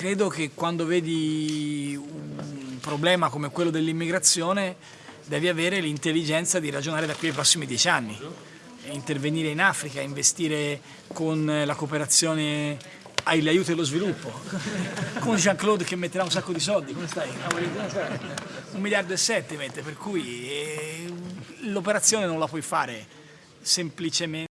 credo che quando vedi un problema come quello dell'immigrazione devi avere l'intelligenza di ragionare da qui ai prossimi dieci anni, intervenire in Africa, investire con la cooperazione aiuto allo sviluppo, con Jean-Claude che metterà un sacco di soldi, come stai? Un miliardo e sette mette, per cui eh, l'operazione non la puoi fare semplicemente